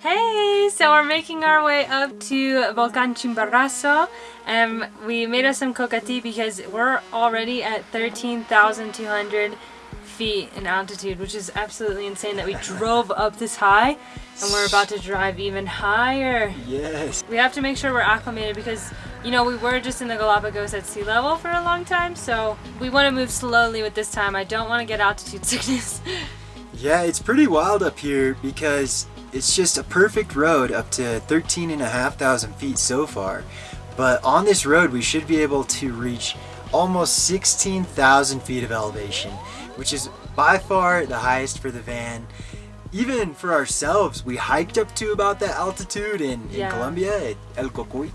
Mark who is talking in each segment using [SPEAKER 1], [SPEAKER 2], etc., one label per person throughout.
[SPEAKER 1] Hey, so we're making our way up to Volcan Chimborazo and we made us some coca tea because we're already at 13,200 feet in altitude, which is absolutely insane that we drove up this high and we're about to drive even higher.
[SPEAKER 2] Yes.
[SPEAKER 1] We have to make sure we're acclimated because, you know, we were just in the Galapagos at sea level for a long time, so we want to move slowly with this time. I don't want to get altitude sickness.
[SPEAKER 2] Yeah, it's pretty wild up here because it's just a perfect road up to 13,500 feet so far. But on this road, we should be able to reach almost 16,000 feet of elevation, which is by far the highest for the van. Even for ourselves, we hiked up to about that altitude in, in Colombia at El Cocuy.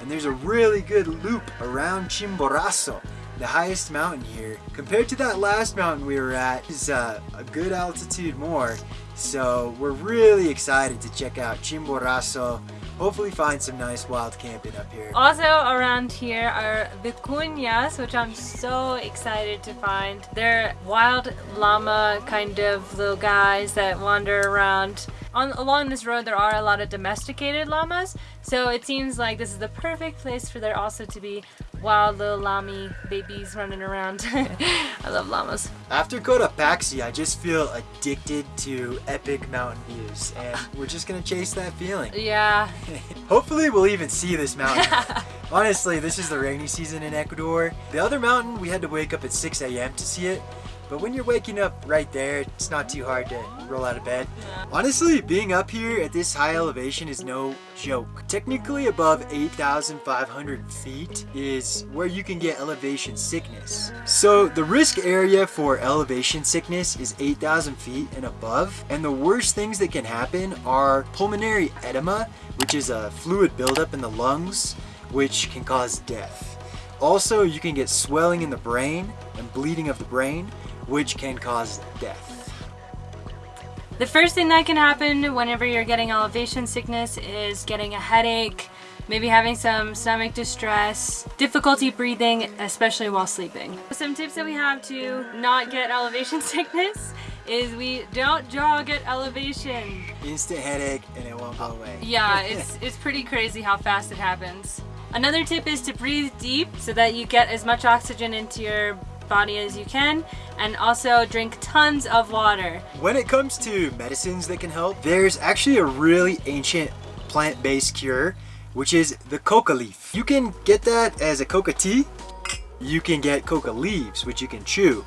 [SPEAKER 2] And there's a really good loop around Chimborazo, the highest mountain here. Compared to that last mountain we were at, is uh, a good altitude more. So we're really excited to check out Chimborazo. Hopefully find some nice wild camping up here.
[SPEAKER 1] Also around here are vicuñas, which I'm so excited to find. They're wild llama kind of little guys that wander around. On, along this road there are a lot of domesticated llamas, so it seems like this is the perfect place for there also to be wild little llama babies running around. I love llamas.
[SPEAKER 2] After Cotopaxi, I just feel addicted to epic mountain views, and we're just gonna chase that feeling.
[SPEAKER 1] Yeah,
[SPEAKER 2] Hopefully we'll even see this mountain. Honestly, this is the rainy season in Ecuador. The other mountain, we had to wake up at 6 a.m. to see it. But when you're waking up right there, it's not too hard to roll out of bed. Honestly, being up here at this high elevation is no joke. Technically above 8,500 feet is where you can get elevation sickness. So the risk area for elevation sickness is 8,000 feet and above. And the worst things that can happen are pulmonary edema, which is a fluid buildup in the lungs, which can cause death. Also, you can get swelling in the brain and bleeding of the brain, which can cause death.
[SPEAKER 1] The first thing that can happen whenever you're getting elevation sickness is getting a headache, maybe having some stomach distress, difficulty breathing, especially while sleeping. Some tips that we have to not get elevation sickness is we don't jog at elevation.
[SPEAKER 2] Instant headache and it won't go away.
[SPEAKER 1] Yeah, it's, it's pretty crazy how fast it happens. Another tip is to breathe deep so that you get as much oxygen into your body as you can and also drink tons of water.
[SPEAKER 2] When it comes to medicines that can help, there's actually a really ancient plant-based cure, which is the coca leaf. You can get that as a coca tea. You can get coca leaves, which you can chew.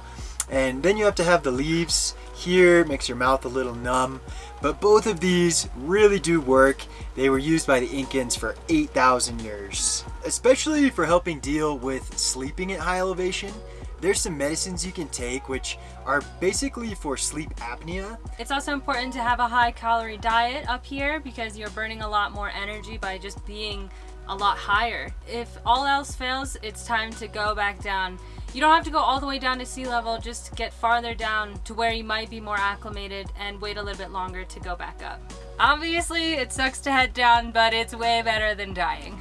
[SPEAKER 2] And then you have to have the leaves here, makes your mouth a little numb. But both of these really do work. They were used by the Incans for 8,000 years. Especially for helping deal with sleeping at high elevation. There's some medicines you can take which are basically for sleep apnea.
[SPEAKER 1] It's also important to have a high calorie diet up here because you're burning a lot more energy by just being a lot higher. If all else fails, it's time to go back down. You don't have to go all the way down to sea level, just get farther down to where you might be more acclimated and wait a little bit longer to go back up. Obviously, it sucks to head down, but it's way better than dying.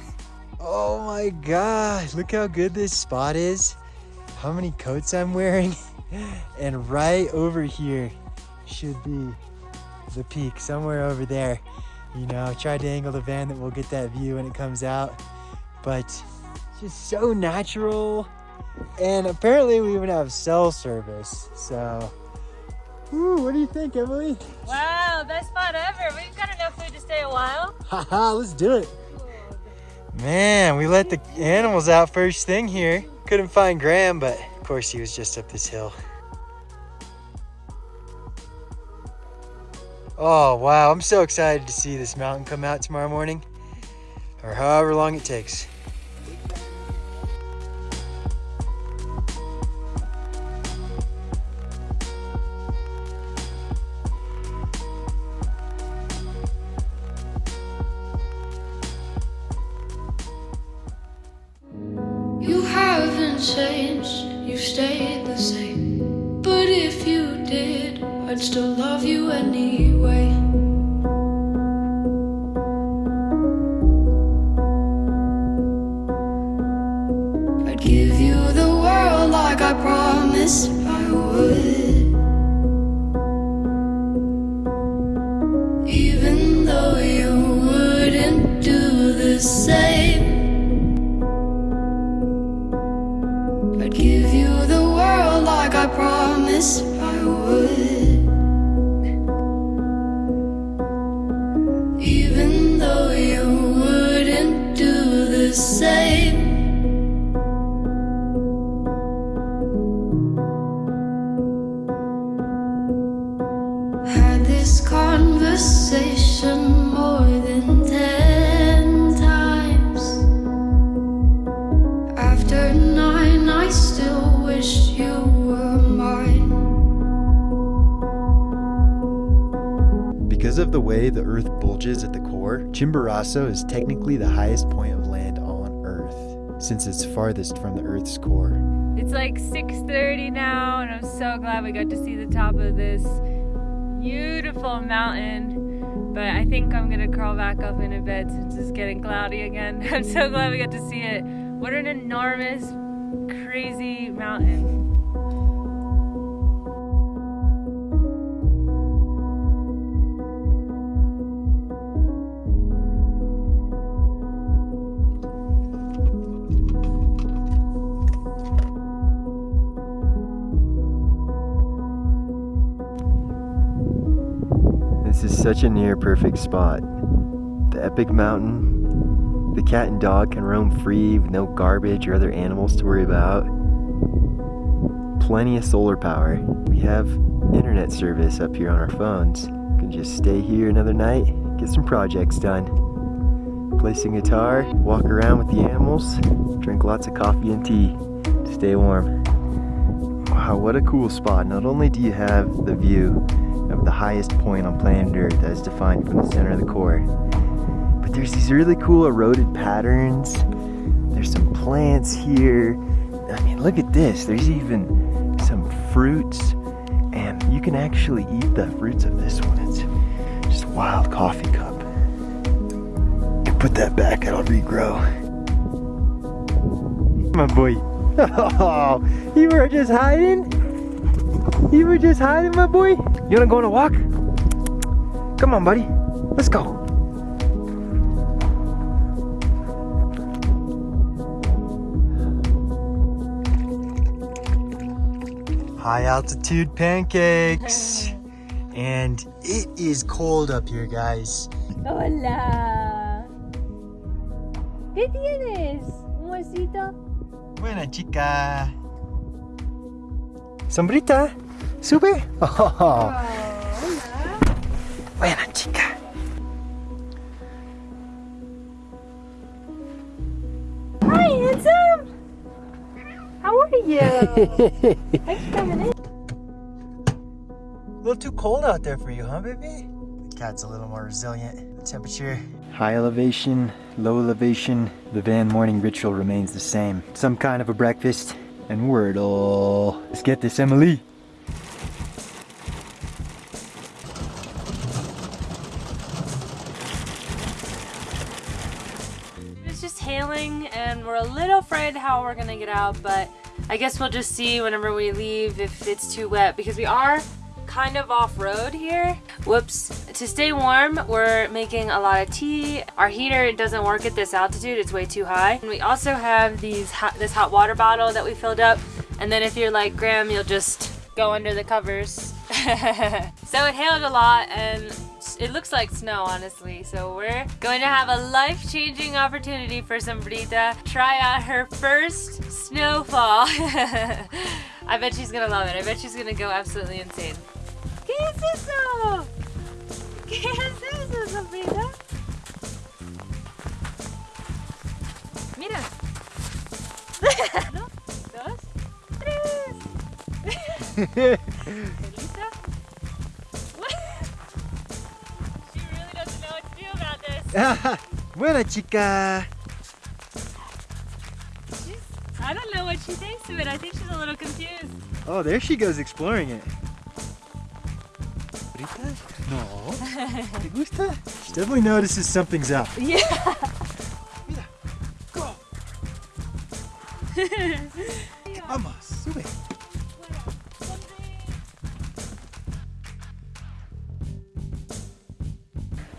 [SPEAKER 2] Oh my gosh, look how good this spot is. How many coats I'm wearing. and right over here should be the peak, somewhere over there. You know, I tried to angle the van that we'll get that view when it comes out. But it's just so natural. And apparently we even have cell service. So, Woo, what do you think, Emily?
[SPEAKER 1] Wow, best spot ever. We've got enough food to stay a while.
[SPEAKER 2] Haha, let's do it. Man, we let the animals out first thing here. Couldn't find Graham, but of course he was just up this hill. Oh, wow. I'm so excited to see this mountain come out tomorrow morning, or however long it takes.
[SPEAKER 3] Changed, you stayed the same. But if you did, I'd still love you anyway. I'd give you the world like I promised I would. Even though you wouldn't do the same.
[SPEAKER 2] Way the Earth bulges at the core, Chimborazo is technically the highest point of land on Earth, since it's farthest from the Earth's core.
[SPEAKER 1] It's like 6:30 now, and I'm so glad we got to see the top of this beautiful mountain. But I think I'm gonna crawl back up in a bed since it's getting cloudy again. I'm so glad we got to see it. What an enormous, crazy mountain.
[SPEAKER 2] Such a near perfect spot. The epic mountain. The cat and dog can roam free with no garbage or other animals to worry about. Plenty of solar power. We have internet service up here on our phones. Can just stay here another night, get some projects done. Play some guitar, walk around with the animals, drink lots of coffee and tea to stay warm. Wow, what a cool spot. Not only do you have the view the highest point on planet Earth as defined from the center of the core. But there's these really cool eroded patterns. There's some plants here. I mean, look at this. There's even some fruits, and you can actually eat the fruits of this one. It's just a wild coffee cup. You put that back, it'll regrow. My boy. Oh, you were just hiding? You were just hiding, my boy? You wanna go on a walk? Come on, buddy. Let's go. High altitude pancakes. and it is cold up here, guys.
[SPEAKER 1] Hola. ¿Qué tienes? ¿Un huesito?
[SPEAKER 2] Buena chica. Sombrita, sube. Oh, buena chica.
[SPEAKER 1] Hi, handsome. How are you? Thanks for coming in.
[SPEAKER 2] A little too cold out there for you, huh, baby? The cat's a little more resilient. The temperature. High elevation, low elevation. The van morning ritual remains the same. Some kind of a breakfast and Wordle. Let's get this, Emily.
[SPEAKER 1] How we're gonna get out, but I guess we'll just see whenever we leave if it's too wet because we are kind of off-road here. Whoops. To stay warm, we're making a lot of tea. Our heater doesn't work at this altitude, it's way too high. And we also have these hot, this hot water bottle that we filled up. And then if you're like Graham, you'll just go under the covers. so it hailed a lot and it looks like snow, honestly. So we're going to have a life-changing opportunity for Sombrita. Try out her first snowfall. I bet she's gonna love it. I bet she's gonna go absolutely insane. ¿Qué es eso? ¿Qué es eso? Mira. Uno, dos, tres. this.
[SPEAKER 2] Buena chica.
[SPEAKER 1] She's, I don't know what she thinks of it. I think she's a little confused.
[SPEAKER 2] Oh, there she goes exploring it. ¿Ahorita? No. ¿Te gusta? She definitely notices something's up.
[SPEAKER 1] Yeah.
[SPEAKER 2] Mira. Go. Vamos, sube.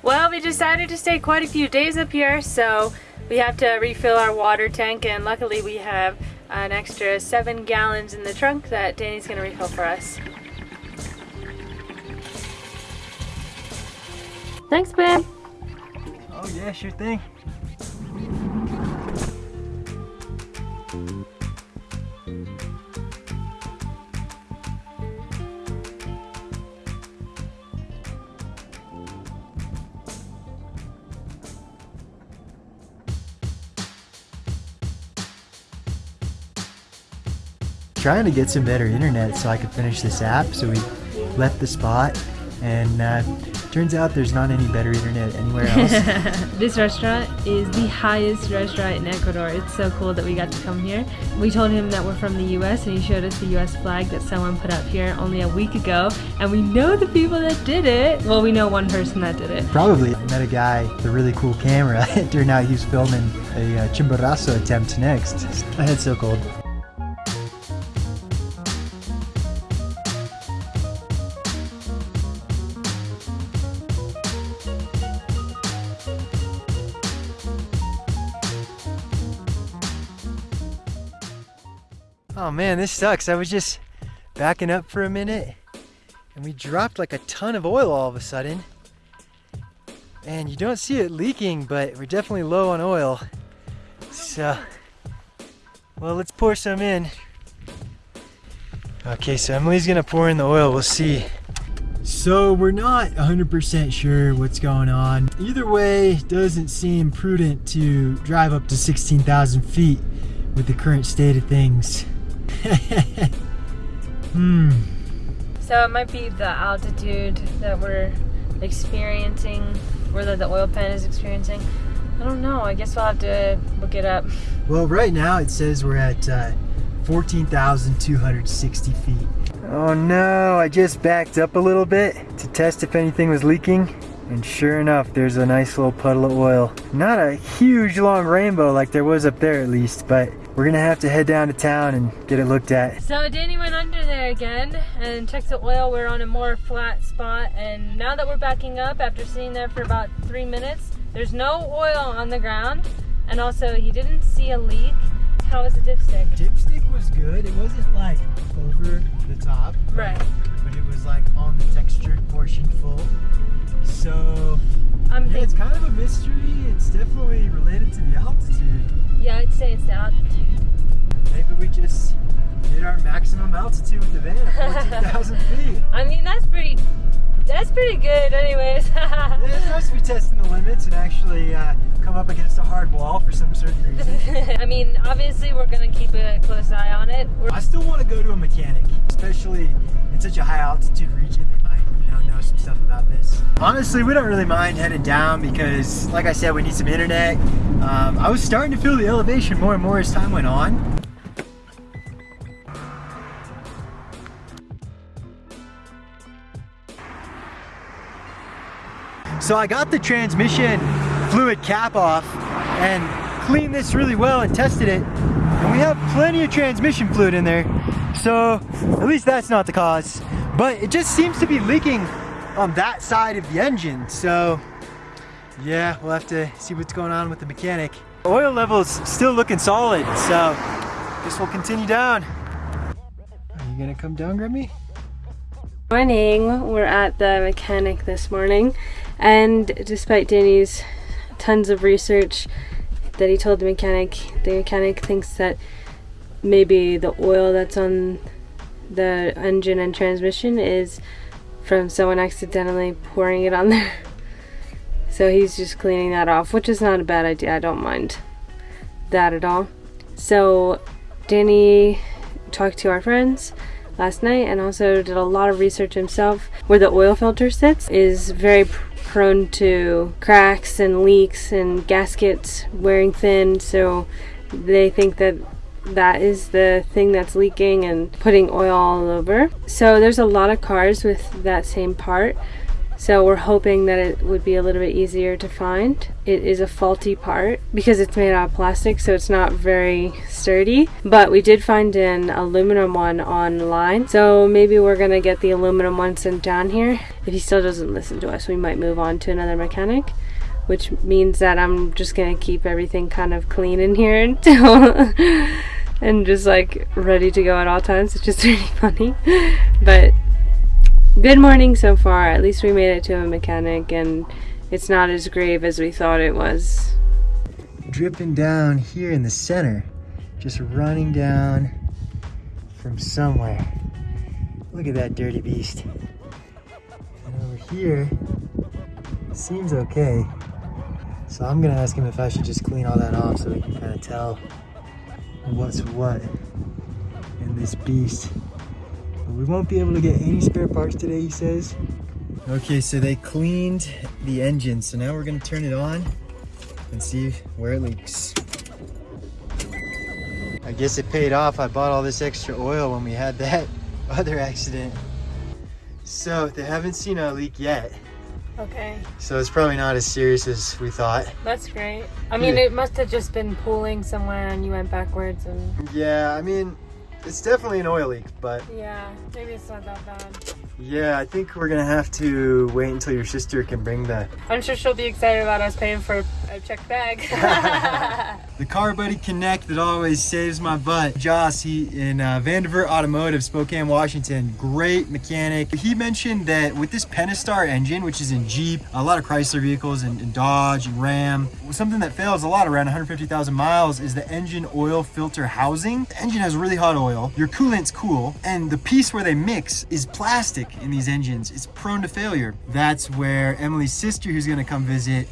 [SPEAKER 1] Well, we decided to stay quite a few days up here, so We have to refill our water tank and luckily we have an extra seven gallons in the trunk that Danny's gonna refill for us. Thanks, babe.
[SPEAKER 2] Oh yeah, sure thing. Trying to get some better internet so I could finish this app, so we left the spot and uh, turns out there's not any better internet anywhere else.
[SPEAKER 1] this restaurant is the highest restaurant in Ecuador. It's so cool that we got to come here. We told him that we're from the US and he showed us the US flag that someone put up here only a week ago. And we know the people that did it. Well, we know one person that did it.
[SPEAKER 2] Probably. I met a guy with a really cool camera. it turned out he was filming a uh, chimborazo attempt next. I had so cold. Man, this sucks. I was just backing up for a minute and we dropped like a ton of oil all of a sudden. And you don't see it leaking, but we're definitely low on oil. So, well, let's pour some in. Okay, so Emily's gonna pour in the oil, we'll see. So we're not 100% sure what's going on. Either way, doesn't seem prudent to drive up to 16,000 feet with the current state of things. hmm.
[SPEAKER 1] So it might be the altitude that we're experiencing, or that the oil pan is experiencing. I don't know. I guess we'll have to look it up.
[SPEAKER 2] Well, right now it says we're at uh, 14,260 feet. Oh no, I just backed up a little bit to test if anything was leaking. And sure enough, there's a nice little puddle of oil. Not a huge long rainbow like there was up there at least, but we're gonna have to head down to town and get it looked at.
[SPEAKER 1] So Danny went under there again and checked the oil. We're on a more flat spot and now that we're backing up after sitting there for about three minutes, there's no oil on the ground and also he didn't see a leak. How was the dipstick?
[SPEAKER 2] Dipstick was good. It wasn't like over the top.
[SPEAKER 1] Right.
[SPEAKER 2] But it was like on the textured portion full. So
[SPEAKER 1] I'm
[SPEAKER 2] yeah, it's kind of a mystery. It's definitely related to the altitude.
[SPEAKER 1] yeah, I'd say it's the altitude.
[SPEAKER 2] Maybe we just hit our maximum altitude with the van at 14,000 feet.
[SPEAKER 1] I mean, that's pretty, that's pretty good anyways.
[SPEAKER 2] Yeah, it's nice to be testing the limits and actually uh, come up against a hard wall for some certain reason.
[SPEAKER 1] I mean, obviously we're gonna keep a close eye on it. We're
[SPEAKER 2] I still want to go to a mechanic, especially in such a high altitude region. They might, you know, know some stuff about this. Honestly, we don't really mind heading down because, like I said, we need some internet. Um, I was starting to feel the elevation more and more as time went on. So I got the transmission fluid cap off and cleaned this really well and tested it. And we have plenty of transmission fluid in there. So at least that's not the cause. But it just seems to be leaking on that side of the engine. So yeah, we'll have to see what's going on with the mechanic. Oil levels still looking solid. So guess we'll continue down. Are you gonna come down, Grimmy?
[SPEAKER 1] Morning, we're at the mechanic this morning, and despite Danny's tons of research that he told the mechanic, the mechanic thinks that maybe the oil that's on the engine and transmission is from someone accidentally pouring it on there. So he's just cleaning that off, which is not a bad idea. I don't mind that at all. So Danny talked to our friends last night and also did a lot of research himself. Where the oil filter sits is very prone to cracks and leaks and gaskets wearing thin, so they think that that is the thing that's leaking and putting oil all over. So there's a lot of cars with that same part. So we're hoping that it would be a little bit easier to find. It is a faulty part because it's made out of plastic, so it's not very sturdy. But we did find an aluminum one online, so maybe we're gonna get the aluminum one sent down here. If he still doesn't listen to us, we might move on to another mechanic. which means that I'm just gonna keep everything kind of clean in here until and just like ready to go at all times, which is really funny. But good morning so far. At least we made it to a mechanic and it's not as grave as we thought it was.
[SPEAKER 2] Dripping down here in the center, just running down from somewhere. Look at that dirty beast. And over here, seems okay. So I'm gonna ask him if I should just clean all that off so we can kind of tell what's what in this beast. But we won't be able to get any spare parts today, he says. Okay, so they cleaned the engine, so now we're gonna turn it on and see where it leaks. I guess it paid off. I bought all this extra oil when we had that other accident. So they haven't seen a leak yet.
[SPEAKER 1] Okay,
[SPEAKER 2] So it's probably not as serious as we thought.
[SPEAKER 1] that's great. I mean,
[SPEAKER 2] Yeah.
[SPEAKER 1] it must have just been pooling somewhere and you went backwards and
[SPEAKER 2] Yeah, I mean, it's definitely an oil leak, but
[SPEAKER 1] yeah, maybe it's not that bad.
[SPEAKER 2] yeah, I think we're gonna have to wait until your sister can bring the
[SPEAKER 1] I'm sure she'll be excited about us paying for a check bag.
[SPEAKER 2] the Car Buddy Connect that always saves my butt. Joss, he in uh, Vandiver Automotive, Spokane, Washington, great mechanic. He mentioned that with this Pentastar engine, which is in Jeep, a lot of Chrysler vehicles and, and Dodge and Ram, something that fails a lot around 150,000 miles is the engine oil filter housing. The engine has really hot oil, your coolant's cool, and the piece where they mix is plastic in these engines. It's prone to failure. That's where Emily's sister, who's gonna come visit,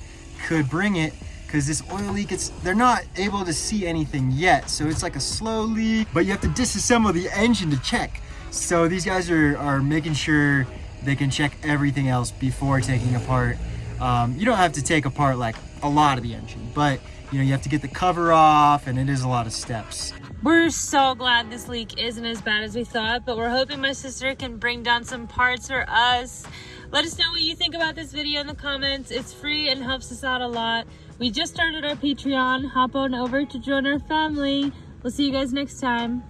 [SPEAKER 2] could bring it because this oil leak it's they're not able to see anything yet so it's like a slow leak but you have to disassemble the engine to check. So these guys are, are making sure they can check everything else before taking apart. Um, you don't have to take apart like a lot of the engine but you know you have to get the cover off and it is a lot of steps.
[SPEAKER 1] We're so glad this leak isn't as bad as we thought, but we're hoping my sister can bring down some parts for us. Let us know what you think about this video in the comments. It's free and helps us out a lot. We just started our Patreon. Hop on over to join our family. We'll see you guys next time.